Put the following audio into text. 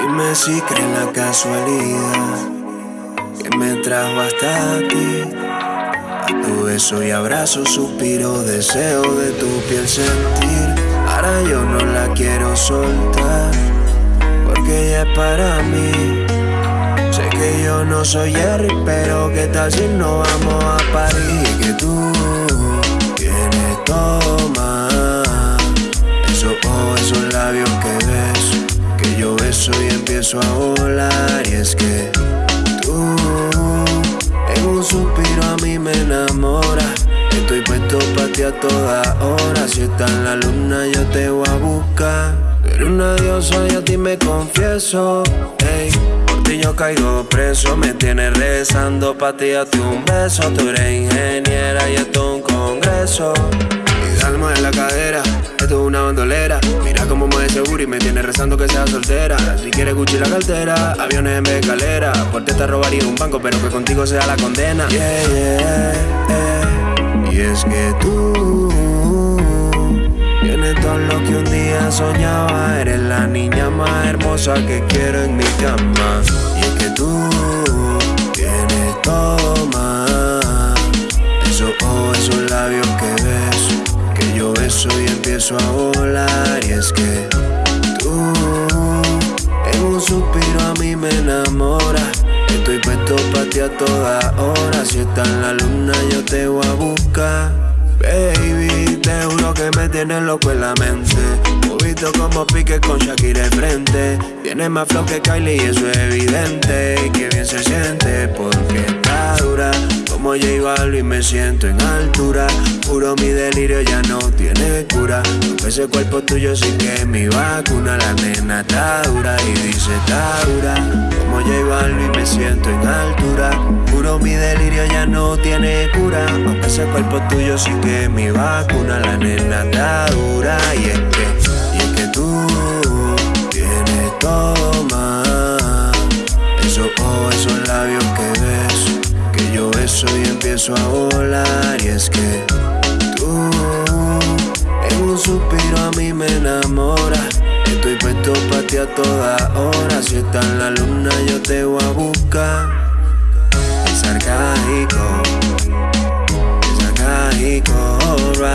Dime si crees la casualidad que me trajo hasta ti. A tu beso y abrazo, suspiro, deseo de tu piel sentir. Ahora yo no la quiero soltar, porque ella es para mí. Sé que yo no soy Jerry, pero qué tal si no vamos a París. Que tú tienes todo y empiezo a volar. Y es que tú, en un suspiro a mí me enamora. Estoy puesto para ti a toda hora. Si está en la luna, yo te voy a buscar. Pero una diosa y a ti me confieso. Ey, por ti yo caigo preso. Me tienes rezando pa' ti, un beso. Tú eres ingeniera y esto es un congreso. Y dalma en la cadera, esto es una bandolera. Mira cómo mueve seguro y me tiene rezando que sea soltera. Si quieres Gucci la cartera, aviones en vez de escalera. Por te robaría un banco, pero que contigo sea la condena. Yeah, yeah, yeah. Y es que tú tienes todo lo que un día soñaba. Eres la niña más hermosa que quiero en mi cama. Y es que tú y empiezo a volar. Y es que tú, en un suspiro a mí me enamora. Estoy puesto pa' ti a toda hora. Si está en la luna, yo te voy a buscar. Baby, te juro que me tienes loco en la mente. Movito como pique con Shakira de frente. Tienes más flow que Kylie y eso es evidente. Y que bien se siente porque está dura. Como J Balvin me siento en altura. Puro mi delirio ya no tiene cura. Ese cuerpo tuyo sí que mi vacuna. La nena está dura y dice está dura. Como J Balvin me siento en altura. Puro mi delirio ya no tiene cura. Aunque ese cuerpo tuyo sí que mi vacuna. La nena está dura y es que empiezo a volar y es que tú en un suspiro a mí me enamora. Estoy puesto para ti a toda hora. Si está en la luna yo te voy a buscar. Es arcaico, es arcaico.